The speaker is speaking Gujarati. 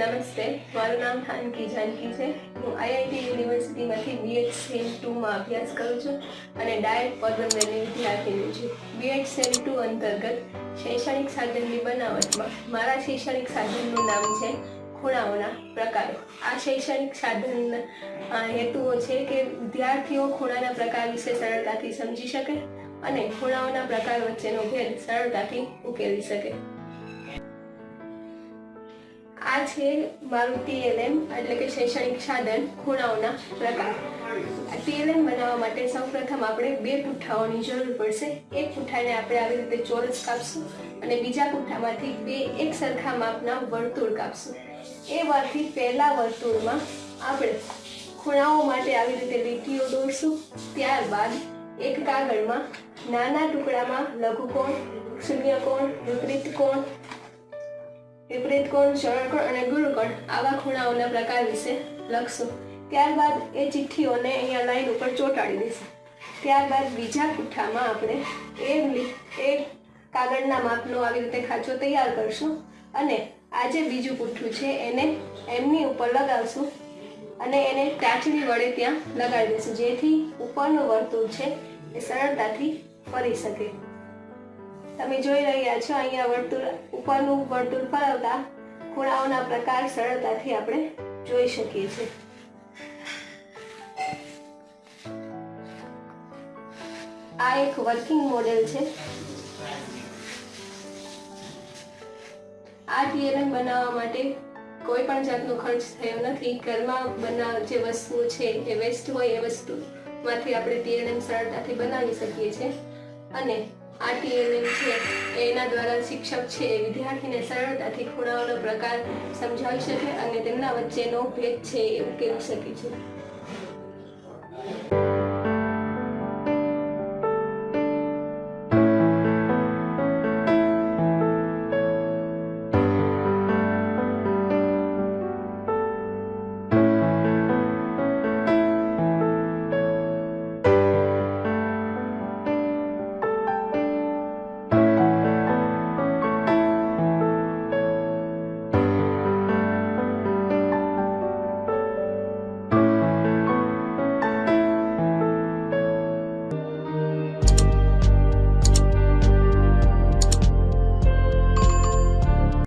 નમસ્તે, મારું નામ થાનકી જાનકી છે. હું આઈઆઈટી યુનિવર્સિટીમાંથી બીએડ સેમ ટુમાં અભ્યાસ કરું છું અને ડાયટ પોરબંદરની વિદ્યાર્થીની છું. બીએડ સેમ ટુ અંતર્ગત શૈક્ષણિક સાધનની બનાવટમાં મારા શૈક્ષણિક સાધનનું નામ છે ખૂણાઓના પ્રકારો. આ શૈક્ષણિક સાધન હેતુઓ છે કે વિદ્યાર્થીઓ ખૂણાના પ્રકાર વિશે સરળતાથી સમજી શકે અને ખૂણાઓના પ્રકાર વચ્ચેનો ભેદ સરળતાથી ઉકેલી શકે. આ છે મારું ટીએલએમ એટલે કે શૈક્ષણિક સાધન ખૂણાઓના પ્રકાર. ટીએલએમ બનાવવા માટે સૌપ્રથમ આપણે બે પુઠ્ઠાઓની જરૂર પડશે. એક પુઠ્ઠાને આપણે આવી રીતે ચોરસ કાપશું અને બીજા પુઠ્ઠામાંથી બે એક સરખા માપના વર્તુળ કાપશું. એ વારથી પહેલા વર્તુળમાં આપણે ખૂણાઓ માટે આવી રીતે લીટીઓ દોરશું. ત્યારબાદ એક કાગળમાં નાના ટુકડામાં લઘુકોણ, શૂન્યકોણ વિપરીત કોણ વિપરીત કોણ શરણકોણ અને ગુરુકોણ, આવા ખૂણાઓના પ્રકાર વિશે લખશું. ત્યારબાદ એ ચિઠ્ઠીઓને અહીંયા લાઈન ઉપર ચોંટાડી દઈશું ત્યારબાદ બીજા કુઠામાં આપણે એ એ કાગળના માપનો આવી રીતે ખાંચો તૈયાર કરશું અને આ જે બીજું પુઠ્ઠું છે એને એમની ઉપર લગાવશું અને એને ટાચણી વડે ત્યાં લગાડી દઈશું જેથી ઉપરનું વર્તુળ છે એ સરળતાથી ફરી શકે. તમે જોઈ રહ્યા છો અહીંયા વર્તુળ ઉપરનું વર્તુળ ફરવતા ખૂણાઓના પ્રકાર સરળતાથી આપણે જોઈ શકીએ છીએ. આ એક વર્કિંગ મોડેલ છે. આ ટીએલએમ બનાવવા માટે કોઈ પણ જાતનો ખર્ચ થયો નથી. ઘરમાં બનાવ જે વસ્તુઓ છે એ વેસ્ટ હોય એ વસ્તુમાંથી આપણે ટીએલએમ સરળતાથી બનાવી શકીએ છીએ. અને આ ટીએલએમ છે, એના દ્વારા શિક્ષક છે, વિદ્યાર્થીને સરળતાથી ખૂણાઓનો પ્રકાર સમજાવી શકે અને તેમના વચ્ચેનો ભેદ છે એ ઉકેલી શકે છે.